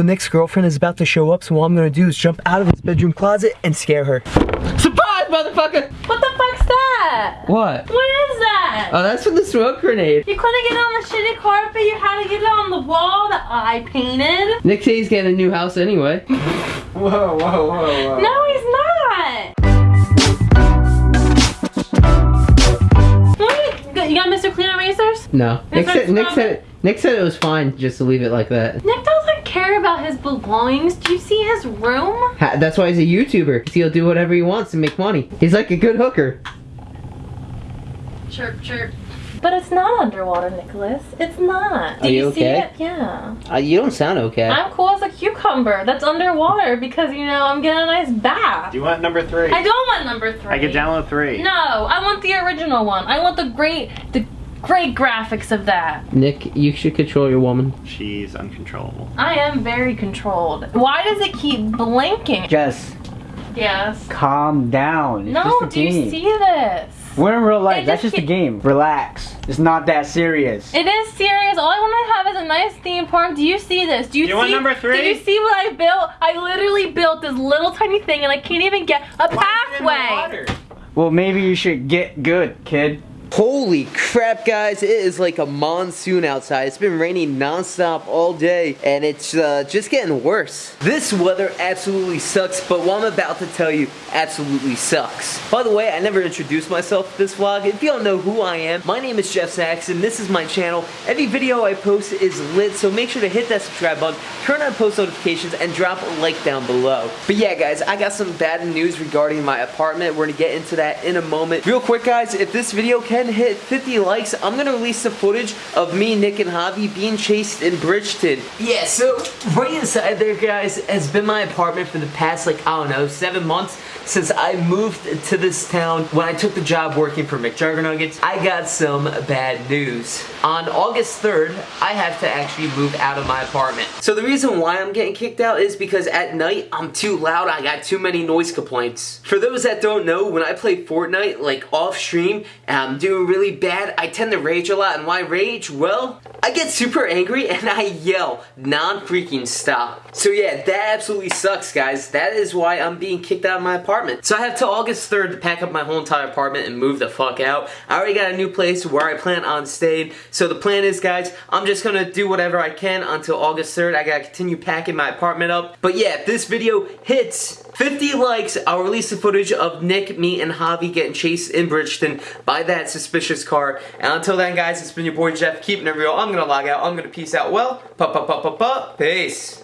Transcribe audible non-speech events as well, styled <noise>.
So Nick's girlfriend is about to show up, so all I'm gonna do is jump out of his bedroom closet and scare her. Surprise, motherfucker! What the fuck's that? What? What is that? Oh, that's from the smoke grenade. you couldn't get it on the shitty carpet, you had to get it on the wall that I painted. Nick says he's getting a new house anyway. <laughs> Whoa, whoa, whoa, whoa. No, he's not. What? You got Mr. Clean Erasers? No. Nick said, Nick said Nick said it was fine just to leave it like that. Nick doesn't care about his belongings. Do you see his room? Ha- That's why he's a YouTuber. He'll do whatever he wants to make money. He's like a good hooker. Chirp, chirp. But it's not underwater, Nicholas. It's not. Are you see okay? it? Yeah. Uh, you don't sound okay. I'm cool as a cucumber that's underwater because, you know, I'm getting a nice bath. Do you want number three? I don't want number three. I can download three. No, I want the original one. I want the great, the great graphics of that. Nick, you should control your woman. She's uncontrollable. I am very controlled. Why does it keep blinking? Jess, Yes. calm down. It's No, just a do you see this? We're in real life. It That's just just a game. Relax. It's not that serious. It is serious. All I want to have is a nice theme park. Do you see this? Do you, You see? want number three? Do you see what I built? I literally built this little tiny thing, and I can't even get a pathway. Well, maybe you should get good, kid. Holy crap, guys. It is like a monsoon outside. It's been raining nonstop all day, and it's uh, just getting worse. This weather absolutely sucks, but what I'm about to tell you absolutely sucks. By the way, I never introduced myself to this vlog. If you don't know who I am, my name is Jeff Saxon. This is my channel. Every video I post is lit, so make sure to hit that subscribe button, turn on post notifications, and drop a like down below. But yeah, guys, I got some bad news regarding my apartment. We're gonna get into that in a moment. Real quick, guys, if this video can hit 50 likes, I'm gonna release the footage of me, Nick, and Javi being chased in Bridgeton. Yeah, so right inside there, guys, has been my apartment for the past, like, I don't know, seven months since I moved to this town when I took the job working for McJuggernuggets. I got some bad news. On August 3rd, I have to actually move out of my apartment. So the reason why I'm getting kicked out is because at night I'm too loud. I got too many noise complaints. For those that don't know, when I play Fortnite, like off stream, and I'm um, doing really bad, I tend to rage a lot. And why rage? Well, I get super angry and I yell non-freaking stop. So yeah, that absolutely sucks, guys. That is why I'm being kicked out of my apartment. So I have till August 3rd to pack up my whole entire apartment and move the fuck out. I already got a new place where I plan on staying. So the plan is, guys, I'm just gonna do whatever I can until August 3rd. I gotta continue packing my apartment up. But yeah, if this video hits 50 likes, I'll release the footage of Nick, me, and Javi getting chased in Bridgeton by that suspicious car. And until then, guys, it's been your boy Jeff, keeping it real. I'm gonna log out. I'm gonna peace out well. Pa pa pa pa pa. Peace.